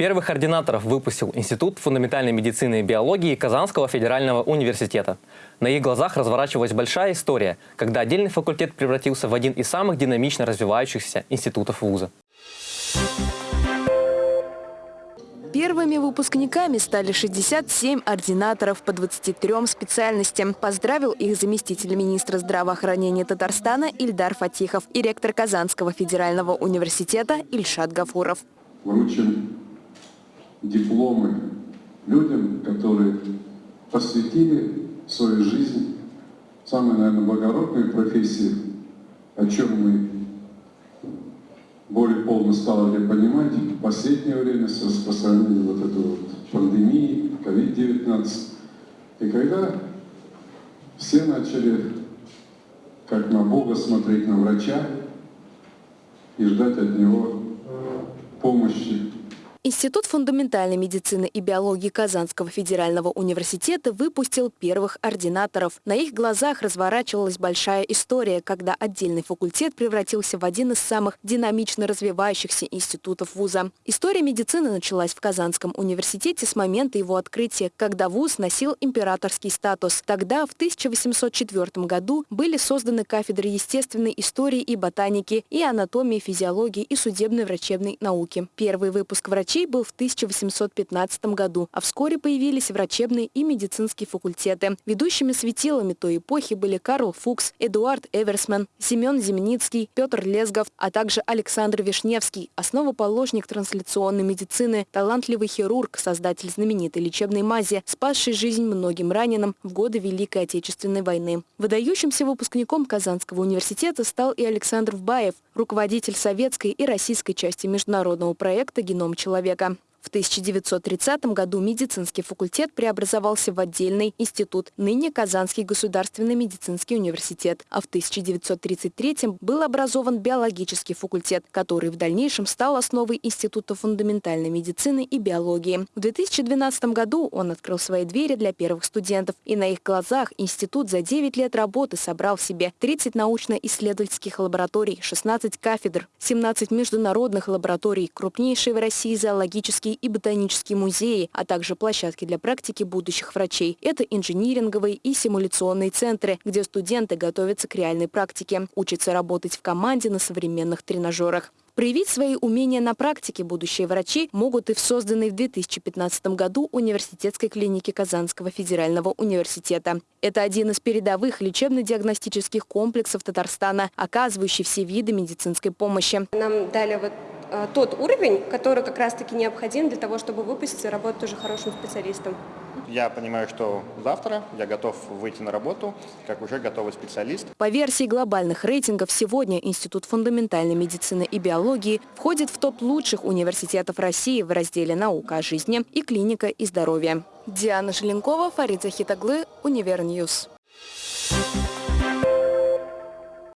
Первых ординаторов выпустил Институт фундаментальной медицины и биологии Казанского федерального университета. На их глазах разворачивалась большая история, когда отдельный факультет превратился в один из самых динамично развивающихся институтов вуза. Первыми выпускниками стали 67 ординаторов по 23 специальностям. Поздравил их заместитель министра здравоохранения Татарстана Ильдар Фатихов и ректор Казанского федерального университета Ильшат Гафуров. Вручим дипломы людям, которые посвятили свою жизнь самой, наверное, благородной профессии, о чем мы более полно стали понимать в последнее время с распространением вот этой вот пандемии, COVID-19. И когда все начали, как на Бога, смотреть на врача и ждать от него помощи, Институт фундаментальной медицины и биологии Казанского федерального университета выпустил первых ординаторов. На их глазах разворачивалась большая история, когда отдельный факультет превратился в один из самых динамично развивающихся институтов вуза. История медицины началась в Казанском университете с момента его открытия, когда вуз носил императорский статус. Тогда, в 1804 году, были созданы кафедры естественной истории и ботаники, и анатомии, физиологии и судебной врачебной науки. Первый выпуск врачей врачей был в 1815 году, а вскоре появились врачебные и медицинские факультеты. Ведущими светилами той эпохи были Карл Фукс, Эдуард Эверсман, Семен Земницкий, Петр Лезгов, а также Александр Вишневский, основоположник трансляционной медицины, талантливый хирург, создатель знаменитой лечебной мази, спасший жизнь многим раненым в годы Великой Отечественной войны. Выдающимся выпускником Казанского университета стал и Александр Вбаев, руководитель советской и российской части международного проекта «Геном человека» человека. В 1930 году медицинский факультет преобразовался в отдельный институт, ныне Казанский государственный медицинский университет, а в 1933 был образован биологический факультет, который в дальнейшем стал основой Института фундаментальной медицины и биологии. В 2012 году он открыл свои двери для первых студентов, и на их глазах институт за 9 лет работы собрал в себе 30 научно-исследовательских лабораторий, 16 кафедр, 17 международных лабораторий, крупнейшие в России зоологические зоологические и ботанические музеи, а также площадки для практики будущих врачей. Это инжиниринговые и симуляционные центры, где студенты готовятся к реальной практике, учатся работать в команде на современных тренажерах. Проявить свои умения на практике будущие врачи могут и в созданной в 2015 году университетской клинике Казанского федерального университета. Это один из передовых лечебно-диагностических комплексов Татарстана, оказывающий все виды медицинской помощи. Нам дали вот тот уровень, который как раз-таки необходим для того, чтобы выпустить и работать уже хорошим специалистом. Я понимаю, что завтра я готов выйти на работу как уже готовый специалист. По версии глобальных рейтингов, сегодня Институт фундаментальной медицины и биологии входит в топ лучших университетов России в разделе «Наука о жизни» и «Клиника и здоровье». Диана Желенкова, Фарид Захитаглы, Универньюз. Thank you.